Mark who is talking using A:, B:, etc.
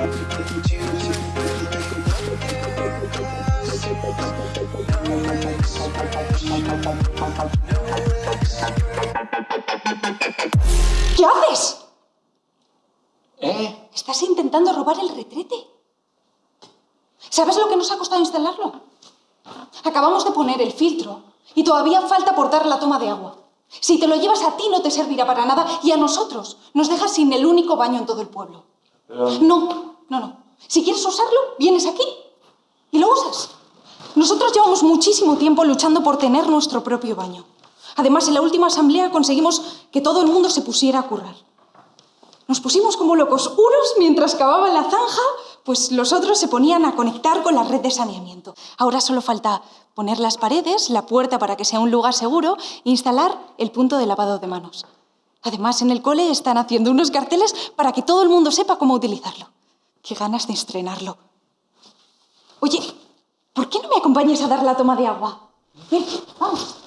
A: ¿Qué haces?
B: ¿Eh?
A: Estás intentando robar el retrete. ¿Sabes lo que nos ha costado instalarlo? Acabamos de poner el filtro y todavía falta aportar la toma de agua. Si te lo llevas a ti no te servirá para nada y a nosotros nos dejas sin el único baño en todo el pueblo. No, no, no. Si quieres usarlo, vienes aquí y lo usas. Nosotros llevamos muchísimo tiempo luchando por tener nuestro propio baño. Además, en la última asamblea conseguimos que todo el mundo se pusiera a currar. Nos pusimos como locos, unos mientras cavaban la zanja, pues los otros se ponían a conectar con la red de saneamiento. Ahora solo falta poner las paredes, la puerta para que sea un lugar seguro e instalar el punto de lavado de manos. Además, en el cole están haciendo unos carteles para que todo el mundo sepa cómo utilizarlo. Qué ganas de estrenarlo. Oye, ¿por qué no me acompañas a dar la toma de agua? Vamos.